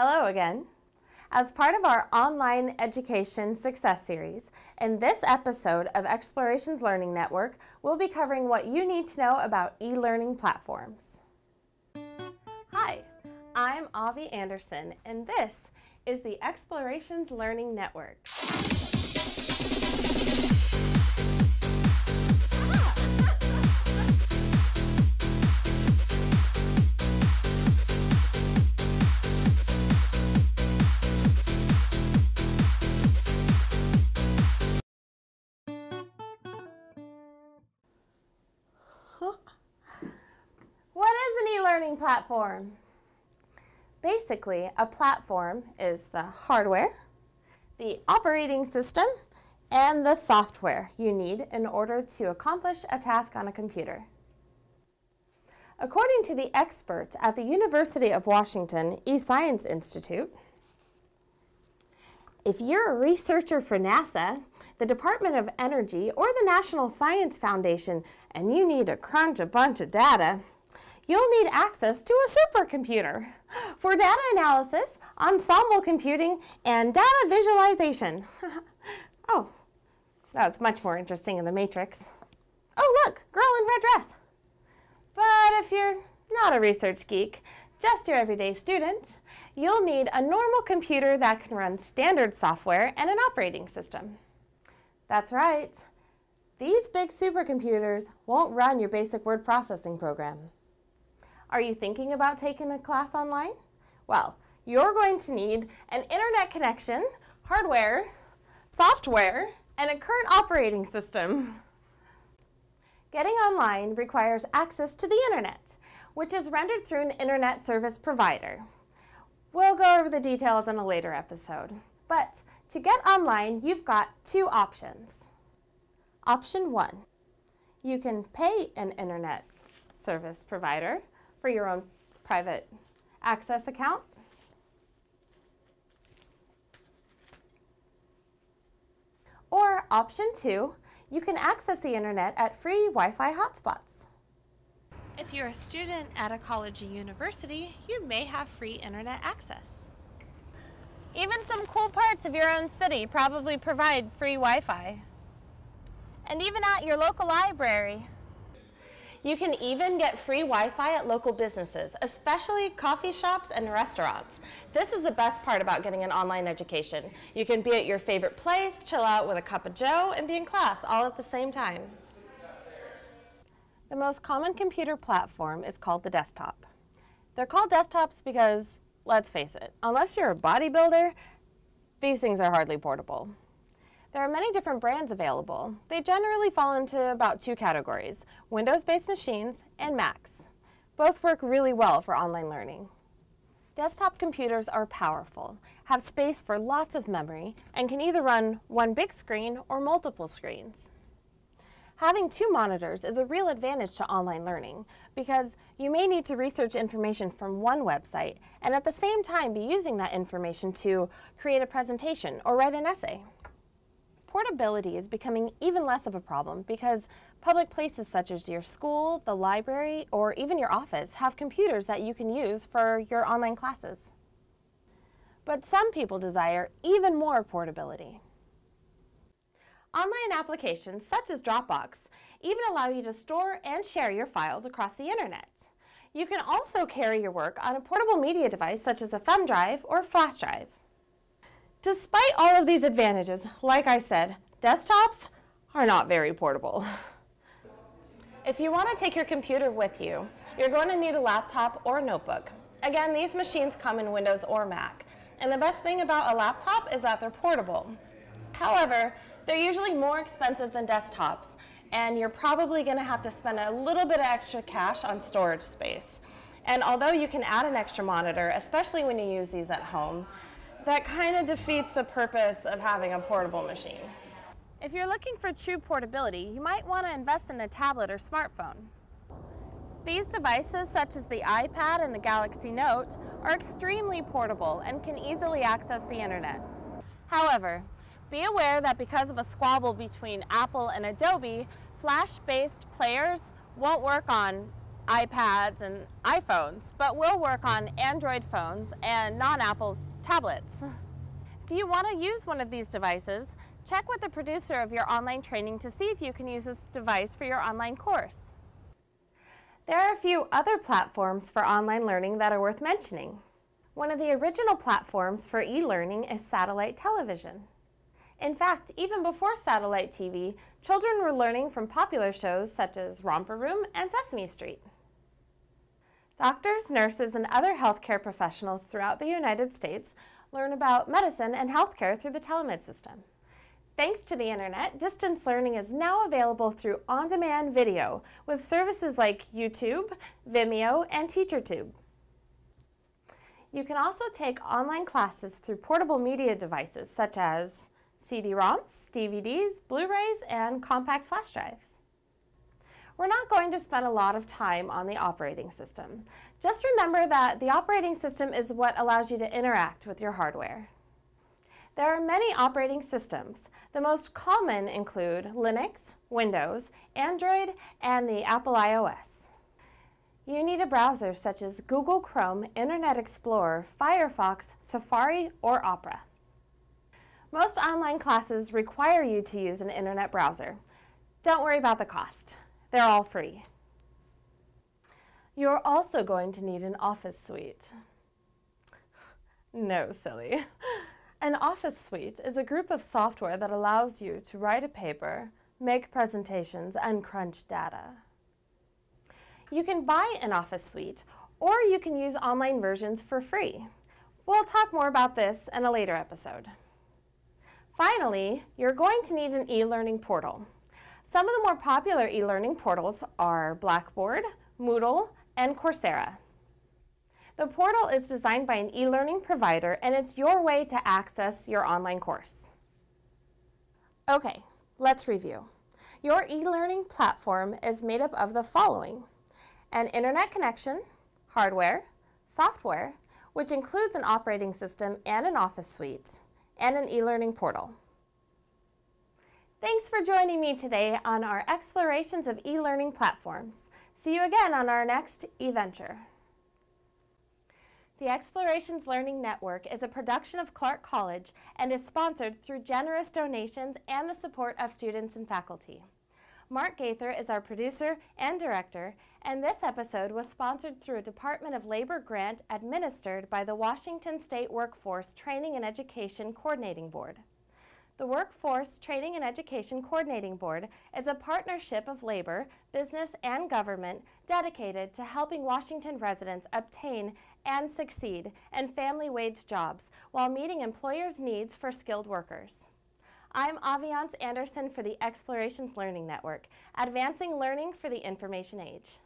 Hello again. As part of our online education success series, in this episode of Explorations Learning Network, we'll be covering what you need to know about e-learning platforms. Hi, I'm Avi Anderson, and this is the Explorations Learning Network. E-learning platform? Basically, a platform is the hardware, the operating system, and the software you need in order to accomplish a task on a computer. According to the experts at the University of Washington eScience Institute, if you're a researcher for NASA, the Department of Energy, or the National Science Foundation, and you need to crunch a bunch of data, you'll need access to a supercomputer for data analysis, ensemble computing, and data visualization. oh, that's much more interesting in the matrix. Oh, look, girl in red dress. But if you're not a research geek, just your everyday student, you'll need a normal computer that can run standard software and an operating system. That's right. These big supercomputers won't run your basic word processing program. Are you thinking about taking a class online? Well, you're going to need an internet connection, hardware, software, and a current operating system. Getting online requires access to the internet, which is rendered through an internet service provider. We'll go over the details in a later episode. But to get online, you've got two options. Option one, you can pay an internet service provider for your own private access account. Or option two, you can access the internet at free Wi-Fi hotspots. If you're a student at a college or university, you may have free internet access. Even some cool parts of your own city probably provide free Wi-Fi. And even at your local library, you can even get free Wi-Fi at local businesses, especially coffee shops and restaurants. This is the best part about getting an online education. You can be at your favorite place, chill out with a cup of joe, and be in class all at the same time. The most common computer platform is called the desktop. They're called desktops because, let's face it, unless you're a bodybuilder, these things are hardly portable. There are many different brands available. They generally fall into about two categories, Windows-based machines and Macs. Both work really well for online learning. Desktop computers are powerful, have space for lots of memory, and can either run one big screen or multiple screens. Having two monitors is a real advantage to online learning because you may need to research information from one website and at the same time be using that information to create a presentation or write an essay. Portability is becoming even less of a problem because public places such as your school, the library, or even your office have computers that you can use for your online classes. But some people desire even more portability. Online applications such as Dropbox even allow you to store and share your files across the internet. You can also carry your work on a portable media device such as a thumb drive or flash drive. Despite all of these advantages, like I said, desktops are not very portable. If you want to take your computer with you, you're going to need a laptop or a notebook. Again, these machines come in Windows or Mac. And the best thing about a laptop is that they're portable. However, they're usually more expensive than desktops, and you're probably going to have to spend a little bit of extra cash on storage space. And although you can add an extra monitor, especially when you use these at home, that kind of defeats the purpose of having a portable machine. If you're looking for true portability, you might want to invest in a tablet or smartphone. These devices, such as the iPad and the Galaxy Note, are extremely portable and can easily access the internet. However, be aware that because of a squabble between Apple and Adobe, flash-based players won't work on iPads and iPhones, but will work on Android phones and non-Apple tablets. If you want to use one of these devices, check with the producer of your online training to see if you can use this device for your online course. There are a few other platforms for online learning that are worth mentioning. One of the original platforms for e-learning is satellite television. In fact, even before satellite TV, children were learning from popular shows such as Romper Room and Sesame Street. Doctors, nurses, and other healthcare professionals throughout the United States learn about medicine and healthcare through the telemed system. Thanks to the internet, distance learning is now available through on-demand video with services like YouTube, Vimeo, and TeacherTube. You can also take online classes through portable media devices such as CD-ROMs, DVDs, Blu-rays, and compact flash drives. We're not going to spend a lot of time on the operating system. Just remember that the operating system is what allows you to interact with your hardware. There are many operating systems. The most common include Linux, Windows, Android, and the Apple iOS. You need a browser such as Google Chrome, Internet Explorer, Firefox, Safari, or Opera. Most online classes require you to use an internet browser. Don't worry about the cost. They're all free. You're also going to need an office suite. No, silly. An office suite is a group of software that allows you to write a paper, make presentations, and crunch data. You can buy an office suite, or you can use online versions for free. We'll talk more about this in a later episode. Finally, you're going to need an e-learning portal. Some of the more popular e-learning portals are Blackboard, Moodle, and Coursera. The portal is designed by an e-learning provider and it's your way to access your online course. Okay, let's review. Your e-learning platform is made up of the following. An internet connection, hardware, software, which includes an operating system and an office suite, and an e-learning portal. Thanks for joining me today on our explorations of e-learning platforms. See you again on our next eVenture. The Explorations Learning Network is a production of Clark College and is sponsored through generous donations and the support of students and faculty. Mark Gaither is our producer and director, and this episode was sponsored through a Department of Labor grant administered by the Washington State Workforce Training and Education Coordinating Board. The Workforce Training and Education Coordinating Board is a partnership of labor, business, and government dedicated to helping Washington residents obtain and succeed in family wage jobs while meeting employers' needs for skilled workers. I'm Aviance Anderson for the Explorations Learning Network, advancing learning for the information age.